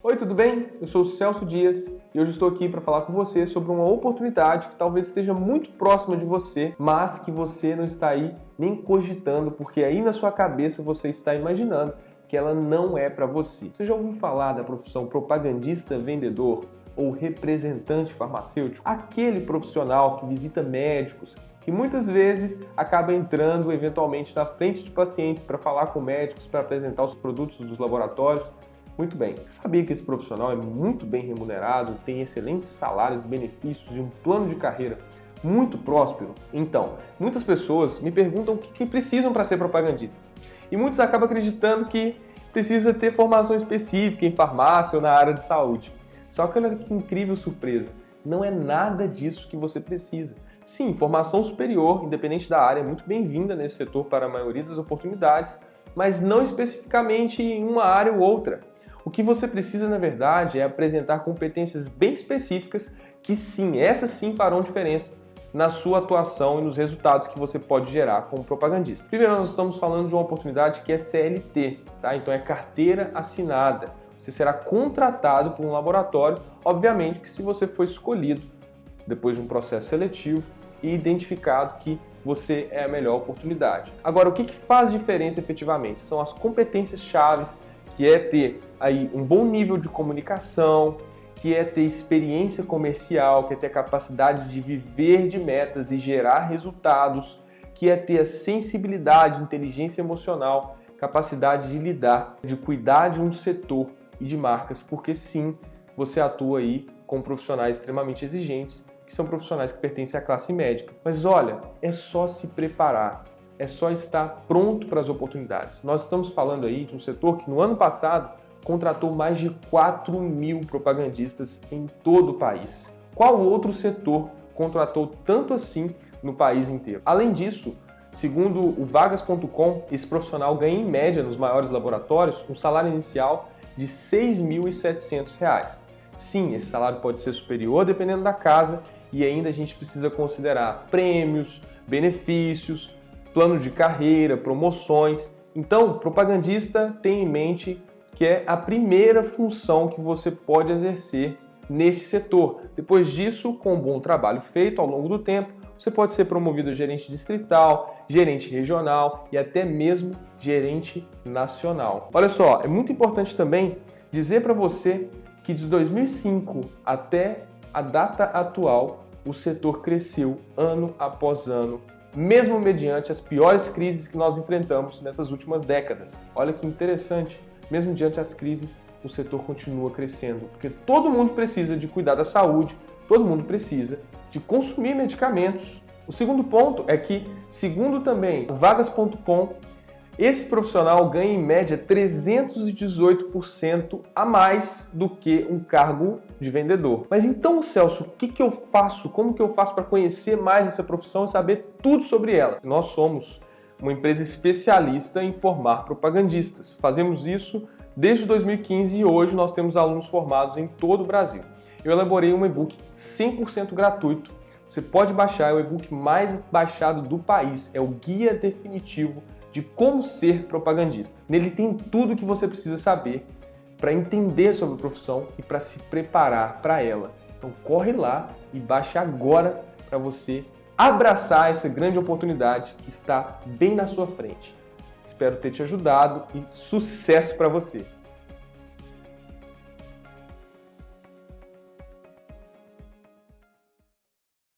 Oi, tudo bem? Eu sou o Celso Dias e hoje estou aqui para falar com você sobre uma oportunidade que talvez esteja muito próxima de você, mas que você não está aí nem cogitando, porque aí na sua cabeça você está imaginando que ela não é para você. Você já ouviu falar da profissão propagandista vendedor ou representante farmacêutico? Aquele profissional que visita médicos, que muitas vezes acaba entrando eventualmente na frente de pacientes para falar com médicos, para apresentar os produtos dos laboratórios, muito bem, você sabia que esse profissional é muito bem remunerado, tem excelentes salários, benefícios e um plano de carreira muito próspero? Então, muitas pessoas me perguntam o que precisam para ser propagandistas. E muitos acabam acreditando que precisa ter formação específica em farmácia ou na área de saúde. Só que olha que incrível surpresa, não é nada disso que você precisa. Sim, formação superior, independente da área, é muito bem-vinda nesse setor para a maioria das oportunidades, mas não especificamente em uma área ou outra. O que você precisa, na verdade, é apresentar competências bem específicas que sim, essas sim farão diferença na sua atuação e nos resultados que você pode gerar como propagandista. Primeiro, nós estamos falando de uma oportunidade que é CLT, tá? Então é carteira assinada. Você será contratado por um laboratório, obviamente que se você for escolhido depois de um processo seletivo e identificado que você é a melhor oportunidade. Agora, o que, que faz diferença efetivamente? São as competências chaves que é ter aí um bom nível de comunicação, que é ter experiência comercial, que é ter a capacidade de viver de metas e gerar resultados, que é ter a sensibilidade, inteligência emocional, capacidade de lidar, de cuidar de um setor e de marcas, porque sim, você atua aí com profissionais extremamente exigentes, que são profissionais que pertencem à classe médica. Mas olha, é só se preparar é só estar pronto para as oportunidades. Nós estamos falando aí de um setor que no ano passado contratou mais de 4 mil propagandistas em todo o país. Qual outro setor contratou tanto assim no país inteiro? Além disso, segundo o vagas.com, esse profissional ganha em média nos maiores laboratórios um salário inicial de R$ 6.700. Sim, esse salário pode ser superior dependendo da casa e ainda a gente precisa considerar prêmios, benefícios, plano de carreira, promoções. Então, propagandista tem em mente que é a primeira função que você pode exercer neste setor. Depois disso, com um bom trabalho feito ao longo do tempo, você pode ser promovido a gerente distrital, gerente regional e até mesmo gerente nacional. Olha só, é muito importante também dizer para você que de 2005 até a data atual, o setor cresceu ano após ano mesmo mediante as piores crises que nós enfrentamos nessas últimas décadas. Olha que interessante, mesmo diante as crises, o setor continua crescendo, porque todo mundo precisa de cuidar da saúde, todo mundo precisa de consumir medicamentos. O segundo ponto é que, segundo também vagas.com, esse profissional ganha em média 318% a mais do que um cargo de vendedor. Mas então, Celso, o que, que eu faço? Como que eu faço para conhecer mais essa profissão e saber tudo sobre ela? Nós somos uma empresa especialista em formar propagandistas. Fazemos isso desde 2015 e hoje nós temos alunos formados em todo o Brasil. Eu elaborei um e-book 100% gratuito. Você pode baixar, é o e-book mais baixado do país. É o Guia Definitivo de como ser propagandista. Nele tem tudo o que você precisa saber para entender sobre a profissão e para se preparar para ela. Então corre lá e baixe agora para você abraçar essa grande oportunidade que está bem na sua frente. Espero ter te ajudado e sucesso para você!